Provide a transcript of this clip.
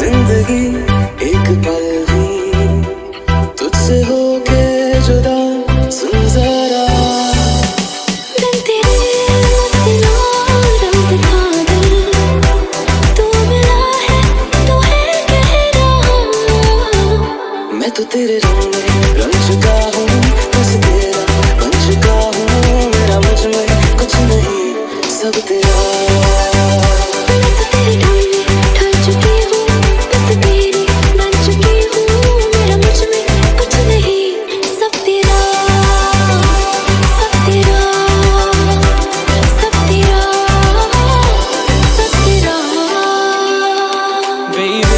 ज़िंदगी एक पल ही। तुझसे होके जुदा सुन जरा। तो तेरे रंग रंग चुका हूँ तुझ तेरा बन चुका हूँ। मेरा कुछ नहीं सब तेरा। baby.